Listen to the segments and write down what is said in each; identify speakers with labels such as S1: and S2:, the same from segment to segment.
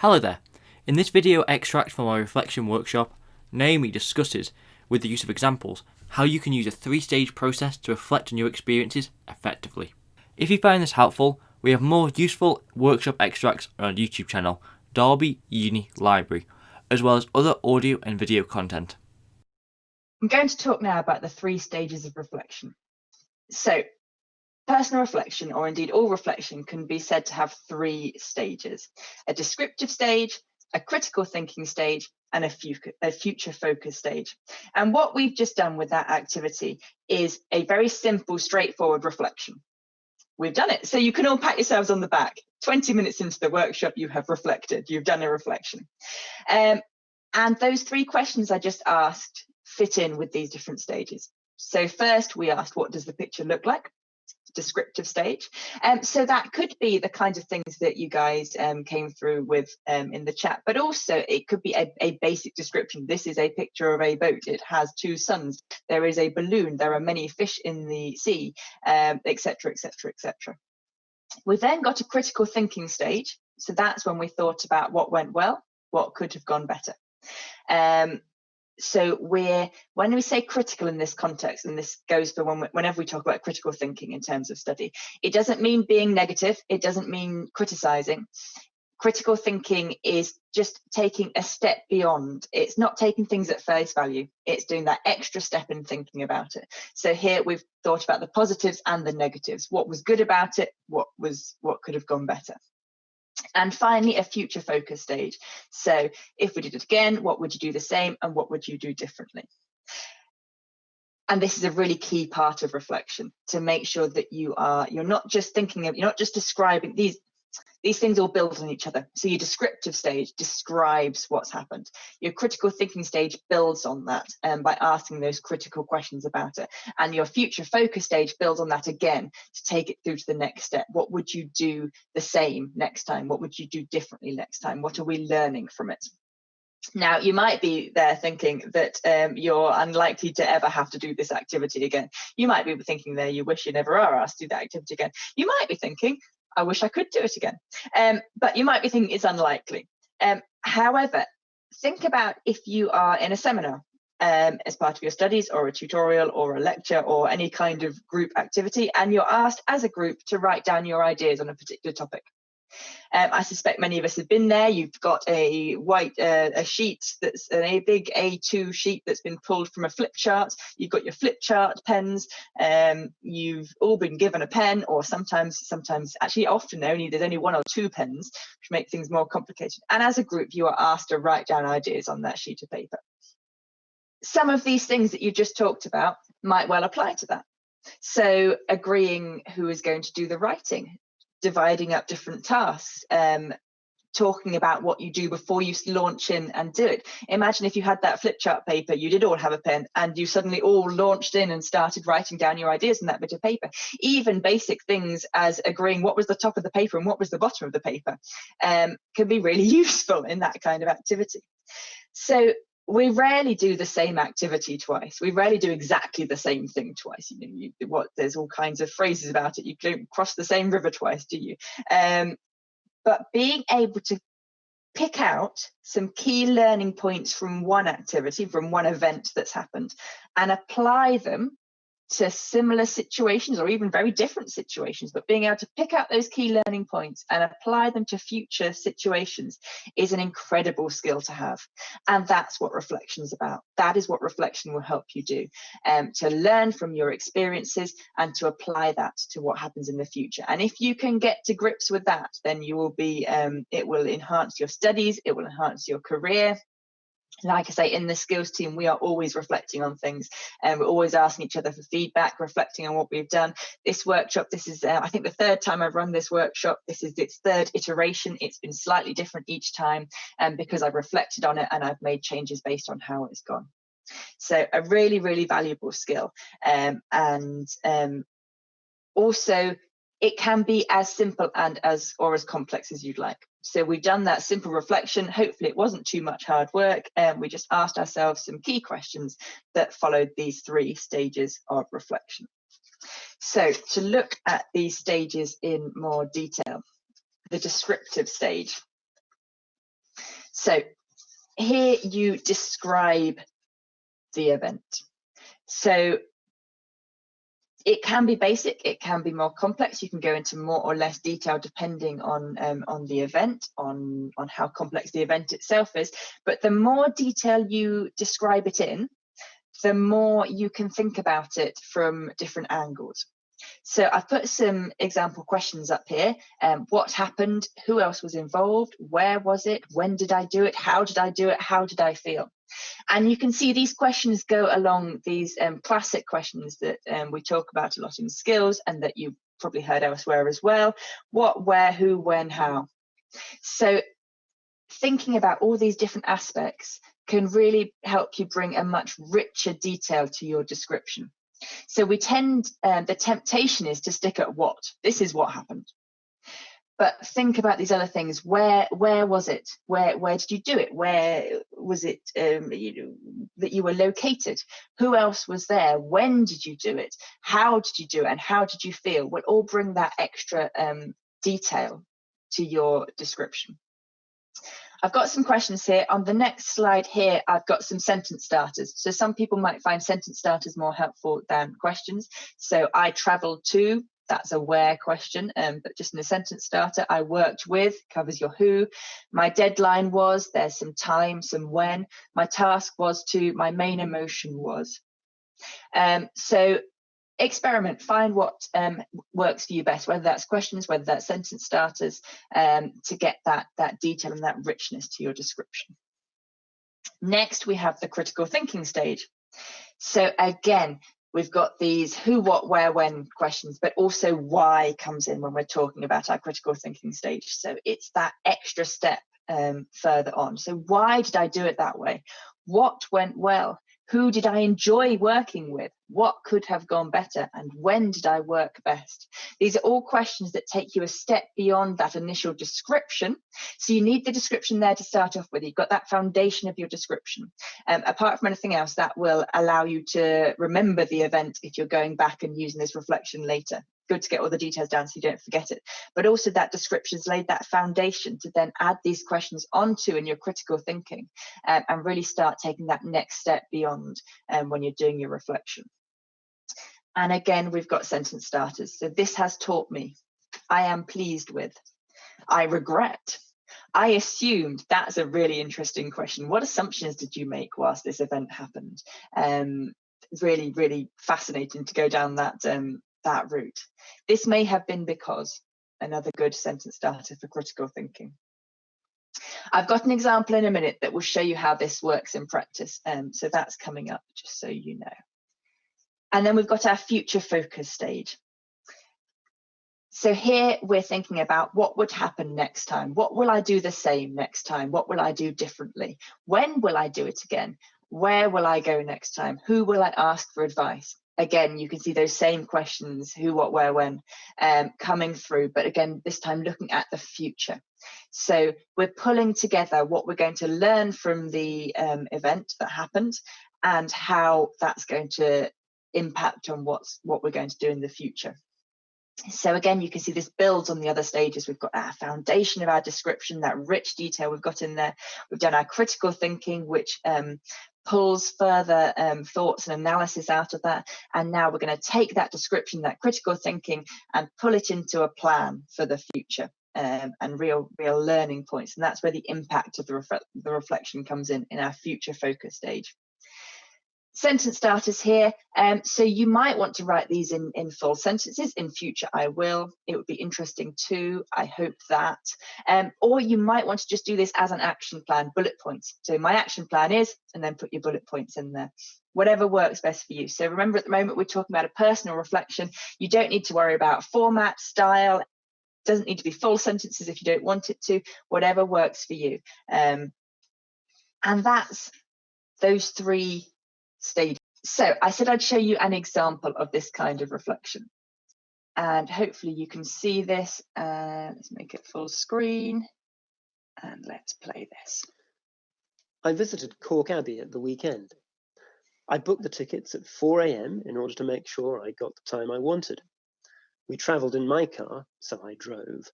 S1: Hello there. In this video extract from our reflection workshop, Naomi discusses, with the use of examples, how you can use a three-stage process to reflect on your experiences effectively. If you find this helpful, we have more useful workshop extracts on our YouTube channel, Derby Uni Library, as well as other audio and video content.
S2: I'm going to talk now about the three stages of reflection. So, personal reflection, or indeed all reflection, can be said to have three stages a descriptive stage, a critical thinking stage, and a, a future focus stage. And what we've just done with that activity is a very simple, straightforward reflection. We've done it. So you can all pat yourselves on the back. 20 minutes into the workshop, you have reflected, you've done a reflection. Um, and those three questions I just asked fit in with these different stages. So first we asked, what does the picture look like? Descriptive stage. Um, so that could be the kinds of things that you guys um, came through with um, in the chat, but also it could be a, a, basic description. This is a picture of a boat. It has two suns. There is a balloon. There are many fish in the sea, etc., etc., etc. We then got a critical thinking stage. So that's when we thought about what went well, what could have gone better. Um, so we're when we say critical in this context and this goes for when, whenever we talk about critical thinking in terms of study it doesn't mean being negative it doesn't mean criticizing. Critical thinking is just taking a step beyond. It's not taking things at face value it's doing that extra step in thinking about it. So here we've thought about the positives and the negatives. What was good about it what was what could have gone better and finally, a future focus stage. So if we did it again, what would you do the same and what would you do differently? And this is a really key part of reflection to make sure that you are, you're not just thinking of, you're not just describing these, these things all build on each other. So your descriptive stage describes what's happened. Your critical thinking stage builds on that um, by asking those critical questions about it. And your future focus stage builds on that again to take it through to the next step. What would you do the same next time? What would you do differently next time? What are we learning from it? Now, you might be there thinking that um, you're unlikely to ever have to do this activity again. You might be thinking there, you wish you never are asked to do that activity again. You might be thinking, I wish I could do it again. Um, but you might be thinking it's unlikely. Um, however, think about if you are in a seminar um, as part of your studies or a tutorial or a lecture or any kind of group activity, and you're asked as a group to write down your ideas on a particular topic. Um, I suspect many of us have been there. You've got a white uh, a sheet that's a big A2 sheet that's been pulled from a flip chart. You've got your flip chart pens. Um, you've all been given a pen, or sometimes, sometimes actually often only there's only one or two pens, which make things more complicated. And as a group, you are asked to write down ideas on that sheet of paper. Some of these things that you just talked about might well apply to that. So agreeing who is going to do the writing, dividing up different tasks, um, talking about what you do before you launch in and do it. Imagine if you had that flip chart paper, you did all have a pen, and you suddenly all launched in and started writing down your ideas in that bit of paper. Even basic things as agreeing what was the top of the paper and what was the bottom of the paper um, can be really useful in that kind of activity. So we rarely do the same activity twice. We rarely do exactly the same thing twice. You know, you, what there's all kinds of phrases about it. You don't cross the same river twice, do you? Um, but being able to pick out some key learning points from one activity, from one event that's happened, and apply them to similar situations or even very different situations, but being able to pick out those key learning points and apply them to future situations is an incredible skill to have. And that's what reflection is about. That is what reflection will help you do um, to learn from your experiences and to apply that to what happens in the future. And if you can get to grips with that, then you will be, um, it will enhance your studies, it will enhance your career, like I say, in the skills team, we are always reflecting on things and we're always asking each other for feedback, reflecting on what we've done. This workshop, this is, uh, I think, the third time I've run this workshop. This is its third iteration. It's been slightly different each time um, because I've reflected on it and I've made changes based on how it's gone. So a really, really valuable skill. Um, and um, also, it can be as simple and as or as complex as you'd like. So we've done that simple reflection. Hopefully it wasn't too much hard work and we just asked ourselves some key questions that followed these three stages of reflection. So to look at these stages in more detail, the descriptive stage. So here you describe the event. So it can be basic, it can be more complex. You can go into more or less detail depending on um, on the event, on on how complex the event itself is. But the more detail you describe it in, the more you can think about it from different angles. So I've put some example questions up here. Um, what happened? Who else was involved? Where was it? When did I do it? How did I do it? How did I feel? And you can see these questions go along these um, classic questions that um, we talk about a lot in skills and that you've probably heard elsewhere as well. What, where, who, when, how. So thinking about all these different aspects can really help you bring a much richer detail to your description. So we tend, um, the temptation is to stick at what. This is what happened. But think about these other things. Where where was it? Where where did you do it? Where was it um, you know, that you were located? Who else was there? When did you do it? How did you do it? And how did you feel? Will all bring that extra um, detail to your description. I've got some questions here. On the next slide here, I've got some sentence starters. So some people might find sentence starters more helpful than questions. So I traveled to, that's a where question, um, but just in a sentence starter, I worked with covers your who. My deadline was, there's some time, some when. My task was to, my main emotion was. Um, so experiment, find what um, works for you best, whether that's questions, whether that's sentence starters, um, to get that, that detail and that richness to your description. Next, we have the critical thinking stage. So again, we've got these who, what, where, when questions, but also why comes in when we're talking about our critical thinking stage. So it's that extra step um, further on. So why did I do it that way? What went well? Who did I enjoy working with? What could have gone better? And when did I work best? These are all questions that take you a step beyond that initial description. So you need the description there to start off with. You've got that foundation of your description. Um, apart from anything else, that will allow you to remember the event if you're going back and using this reflection later good to get all the details down so you don't forget it. But also that description's laid that foundation to then add these questions onto in your critical thinking um, and really start taking that next step beyond um, when you're doing your reflection. And again, we've got sentence starters. So this has taught me, I am pleased with, I regret, I assumed that's a really interesting question. What assumptions did you make whilst this event happened? Um, really, really fascinating to go down that um, that route. This may have been because, another good sentence starter for critical thinking. I've got an example in a minute that will show you how this works in practice. Um, so that's coming up, just so you know. And then we've got our future focus stage. So here we're thinking about what would happen next time. What will I do the same next time? What will I do differently? When will I do it again? Where will I go next time? Who will I ask for advice? Again, you can see those same questions, who, what, where, when, um, coming through, but again, this time looking at the future. So we're pulling together what we're going to learn from the um, event that happened and how that's going to impact on what's what we're going to do in the future. So again, you can see this builds on the other stages. We've got our foundation of our description, that rich detail we've got in there. We've done our critical thinking, which um, pulls further um, thoughts and analysis out of that. And now we're going to take that description, that critical thinking, and pull it into a plan for the future. Um, and real real learning points and that's where the impact of the, the reflection comes in in our future focus stage sentence starters here. Um, so you might want to write these in, in full sentences. In future, I will. It would be interesting too. I hope that. Um, or you might want to just do this as an action plan, bullet points. So my action plan is, and then put your bullet points in there. Whatever works best for you. So remember at the moment we're talking about a personal reflection. You don't need to worry about format, style. Doesn't need to be full sentences if you don't want it to. Whatever works for you. Um, and that's those three stage. So I said I'd show you an example of this kind of reflection. And hopefully you can see this. Uh, let's make it full screen and let's play this.
S3: I visited Calke Abbey at the weekend. I booked the tickets at 4 a.m. in order to make sure I got the time I wanted. We travelled in my car, so I drove.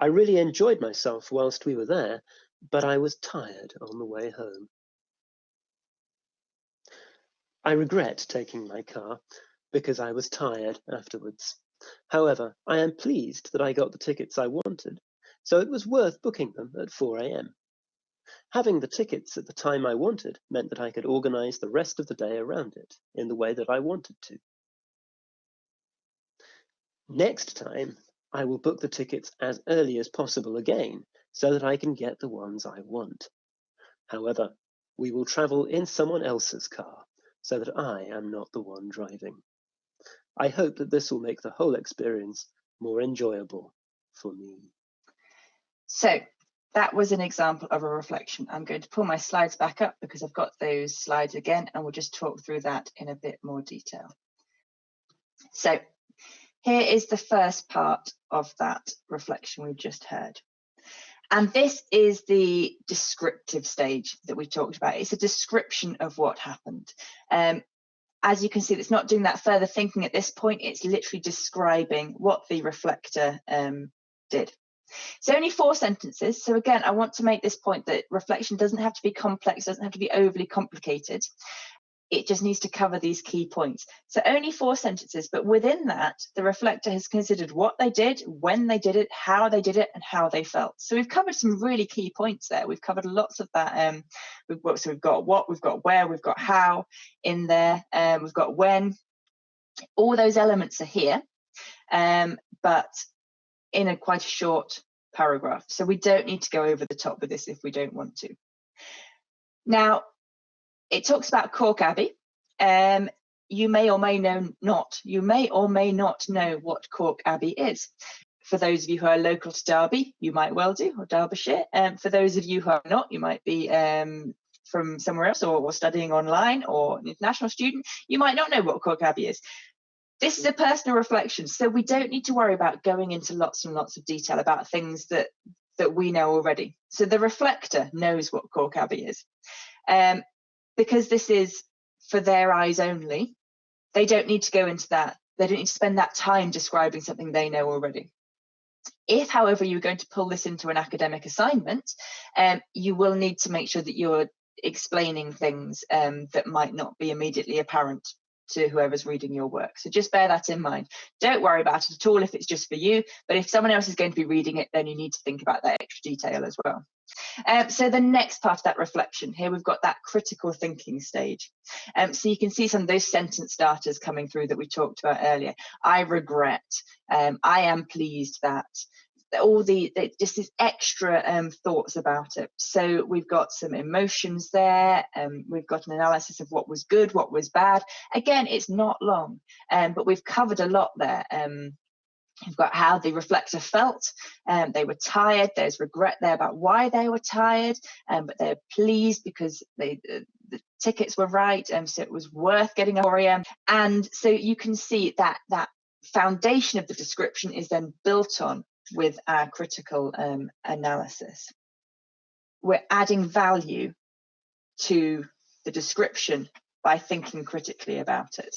S3: I really enjoyed myself whilst we were there, but I was tired on the way home. I regret taking my car because I was tired afterwards. However, I am pleased that I got the tickets I wanted, so it was worth booking them at 4 a.m. Having the tickets at the time I wanted meant that I could organize the rest of the day around it in the way that I wanted to. Next time, I will book the tickets as early as possible again so that I can get the ones I want. However, we will travel in someone else's car so that I am not the one driving. I hope that this will make the whole experience more enjoyable for me.
S2: So that was an example of a reflection. I'm going to pull my slides back up because I've got those slides again and we'll just talk through that in a bit more detail. So here is the first part of that reflection we've just heard. And this is the descriptive stage that we talked about. It's a description of what happened. Um, as you can see, it's not doing that further thinking at this point. It's literally describing what the reflector um, did. It's only four sentences. So again, I want to make this point that reflection doesn't have to be complex, doesn't have to be overly complicated it just needs to cover these key points. So only four sentences, but within that, the reflector has considered what they did, when they did it, how they did it, and how they felt. So we've covered some really key points there. We've covered lots of that. Um, we've so we've got what, we've got where, we've got how in there, um, we've got when. All those elements are here, um, but in a quite a short paragraph. So we don't need to go over the top with this if we don't want to. Now, it talks about Calke Abbey. Um, you may or may know not, you may or may not know what Calke Abbey is. For those of you who are local to Derby, you might well do, or Derbyshire. Um, for those of you who are not, you might be um, from somewhere else or, or, studying online or an international student, you might not know what Calke Abbey is. This is a personal reflection, so we don't need to worry about going into lots and lots of detail about things that that we know already. So the reflector knows what Calke Abbey is. Um, because this is for their eyes only, they don't need to go into that. They don't need to spend that time describing something they know already. If, however, you're going to pull this into an academic assignment, um, you will need to make sure that you're explaining things um, that might not be immediately apparent to whoever's reading your work. So just bear that in mind. Don't worry about it at all if it's just for you, but if someone else is going to be reading it, then you need to think about that extra detail as well. Um, so the next part of that reflection, here we've got that critical thinking stage. Um, so you can see some of those sentence starters coming through that we talked about earlier. I regret, um, I am pleased that, all the, just these extra um, thoughts about it. So we've got some emotions there. Um, we've got an analysis of what was good, what was bad. Again, it's not long, um, but we've covered a lot there. Um, You've got how the reflector felt. Um, they were tired. There's regret there about why they were tired, um, but they're pleased because they, uh, the tickets were right, and um, so it was worth getting a 4 a.m. And so you can see that that foundation of the description is then built on with our critical um, analysis. We're adding value to the description by thinking critically about it.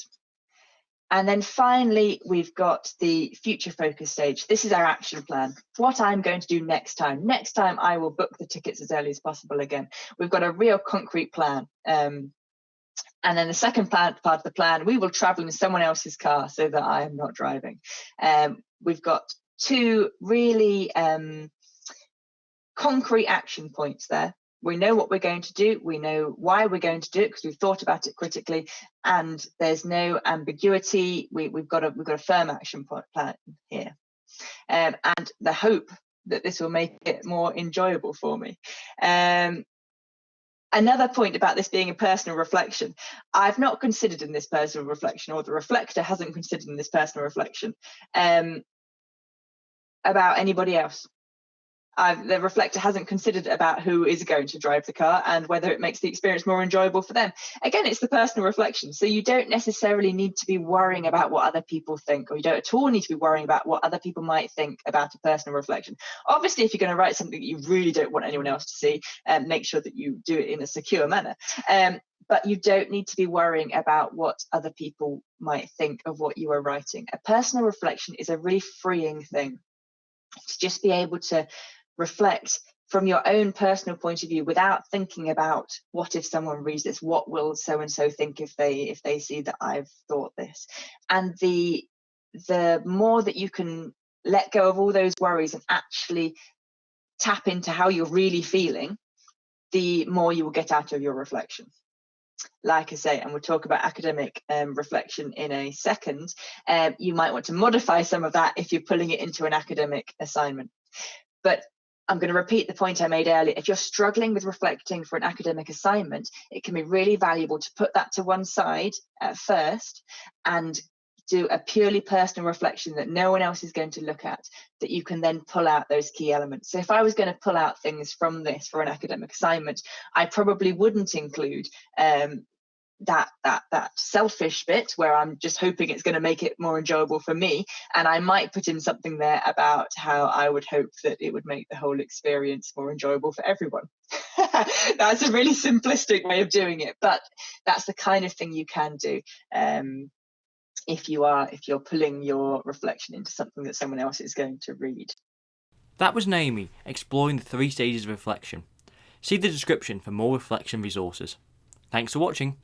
S2: And then finally, we've got the future focus stage. This is our action plan. What I'm going to do next time. Next time, I will book the tickets as early as possible again. We've got a real concrete plan. Um, and then the second part, part of the plan, we will travel in someone else's car so that I am not driving. Um, we've got two really um, concrete action points there. We know what we're going to do. We know why we're going to do it because we've thought about it critically, and there's no ambiguity. We, have got a we've got a firm action plan here, um, and the hope that this will make it more enjoyable for me. Um, another point about this being a personal reflection i've not considered in this personal reflection or the reflector hasn't considered in this personal reflection um, about anybody else. The reflector hasn't considered about who is going to drive the car and whether it makes the experience more enjoyable for them. Again, it's the personal reflection. So you don't necessarily need to be worrying about what other people think, or you don't at all need to be worrying about what other people might think about a personal reflection. Obviously, if you're going to write something that you really don't want anyone else to see, um, make sure that you do it in a secure manner. Um, but you don't need to be worrying about what other people might think of what you are writing. A personal reflection is a really freeing thing to just be able to reflect, from your own personal point of view without thinking about what if someone reads this what will so and so think if they if they see that i've thought this? And the the more that you can let go of all those worries and actually tap into how you're really feeling the more you will get out of your reflection like I say, and we'll talk about academic um, reflection in a second, um, you might want to modify some of that if you're pulling it into an academic assignment. But I'm going to repeat the point I made earlier. If you're struggling with reflecting for an academic assignment, it can be really valuable to put that to one side at first and do a purely personal reflection that no one else is going to look at that you can then pull out those key elements. So if i was going to pull out things from this for an academic assignment i probably wouldn't include um, that that that selfish bit where i'm just hoping it's going to make it more enjoyable for me. And i might put in something there about how i would hope that it would make the whole experience more enjoyable for everyone. That's a really simplistic way of doing it but that's the kind of thing you can do. Um, if you are if you're pulling your reflection into something that someone else is going to read.
S1: That was naomi exploring the three stages of reflection. See the description for more reflection resources. Thanks for watching